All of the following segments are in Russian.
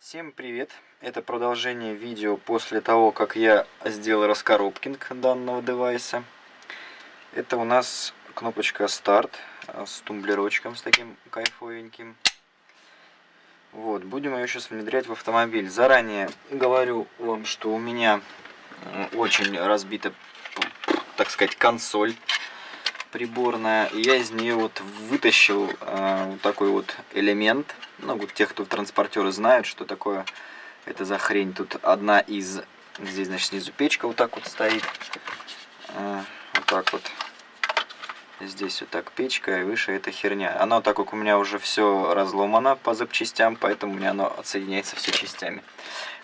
Всем привет! Это продолжение видео после того, как я сделал раскоробкинг данного девайса. Это у нас кнопочка старт с тумблерочком, с таким кайфовеньким. Вот, будем ее сейчас внедрять в автомобиль. Заранее говорю вам, что у меня очень разбита, так сказать, консоль приборная. Я из нее вот вытащил э, вот такой вот элемент. Ну, вот те, кто транспортеры знают, что такое это за хрень. Тут одна из... Здесь, значит, снизу печка вот так вот стоит. Э, вот так вот. Здесь вот так печка, и выше эта херня. Оно, так как у меня уже все разломано по запчастям, поэтому у меня оно отсоединяется все частями.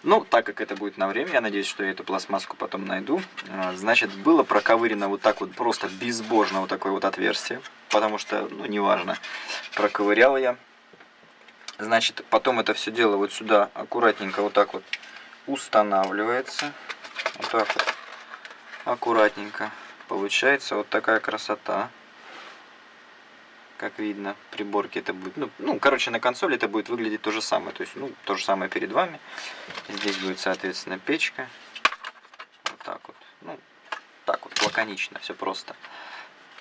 Ну, так как это будет на время, я надеюсь, что я эту пластмасску потом найду. А, значит, было проковырено вот так вот просто безбожно вот такое вот отверстие. Потому что, ну, неважно, проковырял я. Значит, потом это все дело вот сюда аккуратненько вот так вот устанавливается. Вот так вот. Аккуратненько. Получается вот такая красота как видно, приборки это будет, ну, ну, короче, на консоли это будет выглядеть то же самое, то есть, ну, то же самое перед вами. Здесь будет, соответственно, печка. Вот так вот, ну, так вот, лаконично, все просто.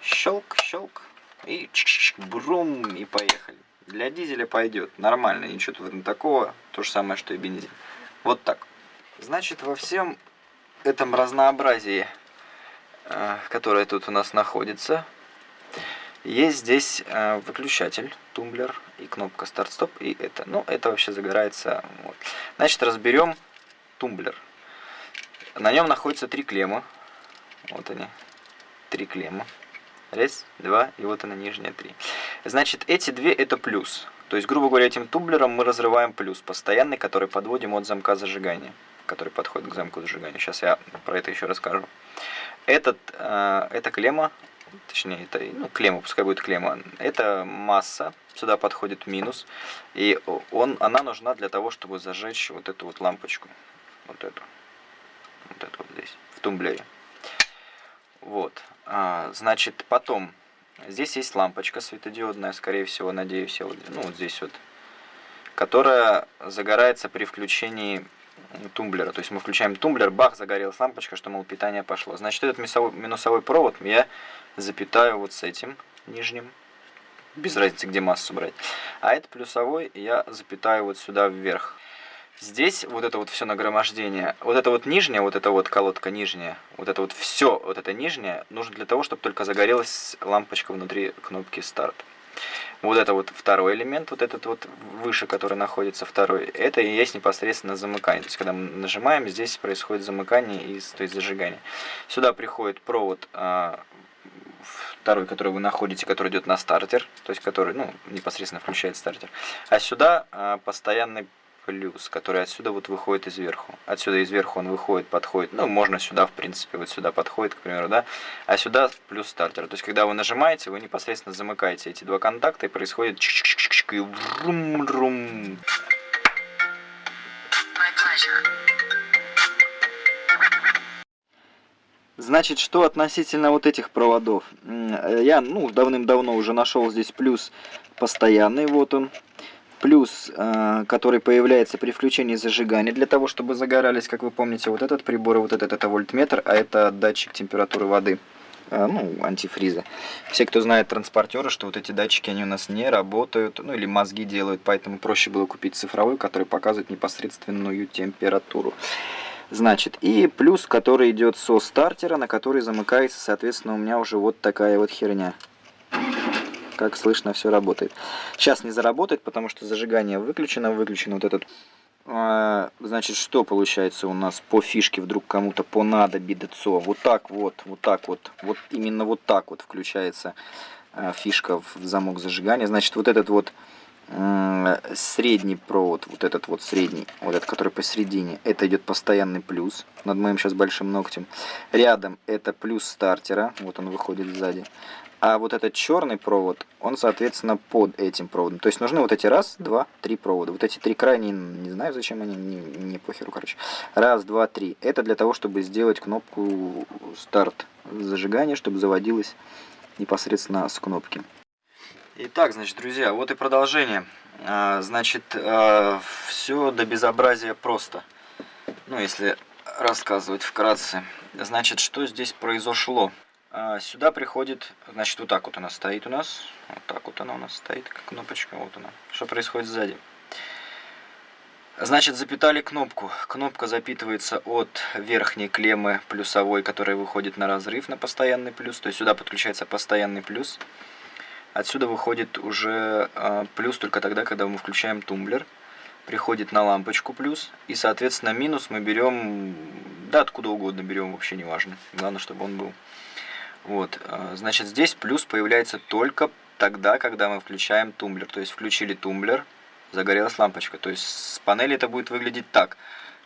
Щелк, щелк, и чик -чик, брум, и поехали. Для дизеля пойдет, нормально, ничего тут такого, то же самое, что и бензин. Вот так. Значит, во всем этом разнообразии, э, которое тут у нас находится, есть здесь э, выключатель, тумблер и кнопка старт-стоп, и это. Ну, это вообще загорается. Вот. Значит, разберем тумблер. На нем находится три клеммы. Вот они, три клеммы. Раз, два, и вот она нижняя три. Значит, эти две это плюс. То есть, грубо говоря, этим тумблером мы разрываем плюс постоянный, который подводим от замка зажигания, который подходит к замку зажигания. Сейчас я про это еще расскажу. Этот, э, эта клемма точнее, это, ну, клемма, пускай будет клемма, это масса, сюда подходит минус, и он, она нужна для того, чтобы зажечь вот эту вот лампочку, вот эту, вот эту вот здесь, в тумблере. Вот, а, значит, потом, здесь есть лампочка светодиодная, скорее всего, надеюсь, вот, ну, вот здесь вот, которая загорается при включении тумблера. То есть мы включаем тумблер, бах, загорелась лампочка, что, мол, питание пошло. Значит, этот минусовой провод я запитаю вот с этим нижним. Без разницы, где массу брать. А это плюсовой я запитаю вот сюда вверх. Здесь вот это вот все нагромождение, вот это вот нижняя, вот эта вот колодка нижняя, вот это вот все, вот это нижнее, нужно для того, чтобы только загорелась лампочка внутри кнопки старт. Вот это вот второй элемент, вот этот вот выше, который находится второй, это и есть непосредственно замыкание. То есть, когда мы нажимаем, здесь происходит замыкание, и, то есть зажигание. Сюда приходит провод а, второй, который вы находите, который идет на стартер, то есть который ну, непосредственно включает стартер. А сюда а, постоянный плюс, который отсюда вот выходит изверху. Отсюда изверху он выходит, подходит, ну, можно сюда, в принципе, вот сюда подходит, к примеру, да, а сюда плюс стартер. То есть, когда вы нажимаете, вы непосредственно замыкаете эти два контакта, и происходит чик -чик -чик и врум-рум. Значит, что относительно вот этих проводов? Я, ну, давным-давно уже нашел здесь плюс постоянный, вот он плюс, э, который появляется при включении зажигания, для того, чтобы загорались, как вы помните, вот этот прибор и вот этот это вольтметр, а это датчик температуры воды, э, ну, антифриза. Все, кто знает транспортеры, что вот эти датчики, они у нас не работают, ну, или мозги делают, поэтому проще было купить цифровой, который показывает непосредственную температуру. Значит, и плюс, который идет со стартера, на который замыкается, соответственно, у меня уже вот такая вот херня как слышно, все работает. Сейчас не заработает, потому что зажигание выключено, выключено вот этот. А, значит, что получается у нас по фишке вдруг кому-то понадобится? Вот так вот, вот так вот, вот именно вот так вот включается а, фишка в замок зажигания. Значит, вот этот вот средний провод, вот этот вот средний, вот этот, который посередине, это идет постоянный плюс над моим сейчас большим ногтем. Рядом это плюс стартера, вот он выходит сзади. А вот этот черный провод, он, соответственно, под этим проводом. То есть нужны вот эти раз, два, три провода. Вот эти три крайние, не знаю, зачем они, не, не похеру, короче. Раз, два, три. Это для того, чтобы сделать кнопку старт зажигания, чтобы заводилась непосредственно с кнопки. Итак, значит, друзья, вот и продолжение. А, значит, а, все до безобразия просто. Ну, если рассказывать вкратце. Значит, что здесь произошло? А, сюда приходит, значит, вот так вот она стоит у нас. Вот так вот она у нас стоит, как кнопочка. Вот она. Что происходит сзади? Значит, запитали кнопку. Кнопка запитывается от верхней клеммы плюсовой, которая выходит на разрыв на постоянный плюс. То есть сюда подключается постоянный плюс. Отсюда выходит уже э, плюс только тогда, когда мы включаем тумблер. Приходит на лампочку плюс. И, соответственно, минус мы берем, да, откуда угодно берем, вообще не важно. Главное, чтобы он был. Вот, э, значит, здесь плюс появляется только тогда, когда мы включаем тумблер. То есть включили тумблер, загорелась лампочка. То есть с панели это будет выглядеть так.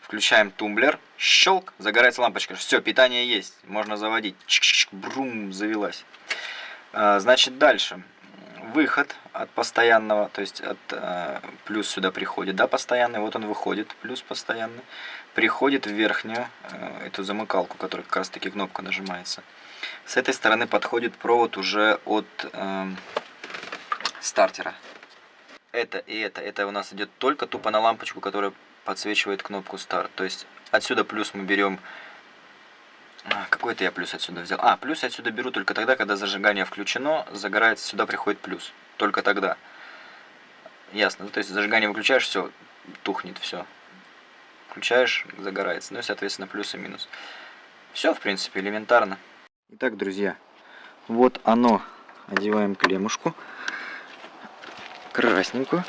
Включаем тумблер, щелк, загорается лампочка. Все, питание есть, можно заводить. Чик -чик, брум, завелась. А, значит, дальше выход от постоянного, то есть от э, плюс сюда приходит, да, постоянный, вот он выходит, плюс постоянный, приходит в верхнюю э, эту замыкалку, которая как раз таки кнопка нажимается. С этой стороны подходит провод уже от э, стартера. Это и это, это у нас идет только тупо на лампочку, которая подсвечивает кнопку старт. То есть отсюда плюс мы берем какой-то я плюс отсюда взял. А, плюс я отсюда беру только тогда, когда зажигание включено, загорается, сюда приходит плюс. Только тогда. Ясно. Ну, то есть зажигание выключаешь, все, тухнет, все. Включаешь, загорается. Ну и, соответственно, плюс и минус. Все, в принципе, элементарно. Итак, друзья, вот оно. Одеваем клемушку. Красненькую.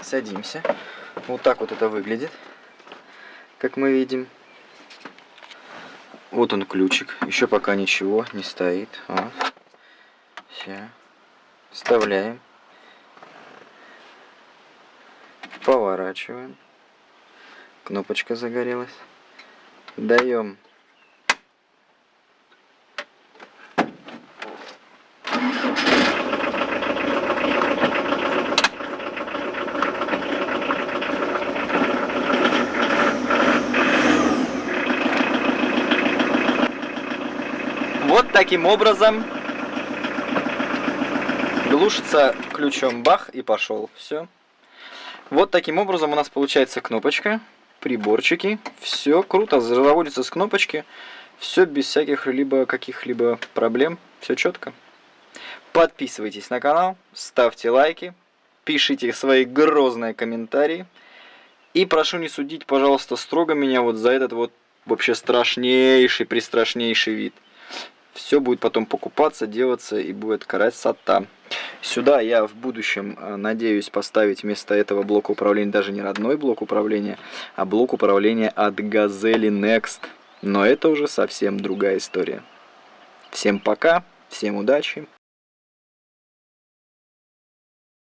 Садимся. Вот так вот это выглядит, как мы видим. Вот он ключик. Еще пока ничего не стоит. Вот. Все. Вставляем. Поворачиваем. Кнопочка загорелась. Даем Вот таким образом глушится ключом бах и пошел. Все. Вот таким образом у нас получается кнопочка, приборчики. Все круто, заводится с кнопочки. Все без всяких либо каких-либо проблем. Все четко. Подписывайтесь на канал, ставьте лайки, пишите свои грозные комментарии. И прошу не судить, пожалуйста, строго меня вот за этот вот вообще страшнейший, пристрашнейший вид. Все будет потом покупаться, делаться и будет красота. Сюда я в будущем э, надеюсь поставить вместо этого блока управления даже не родной блок управления, а блок управления от Газели Next. Но это уже совсем другая история. Всем пока, всем удачи.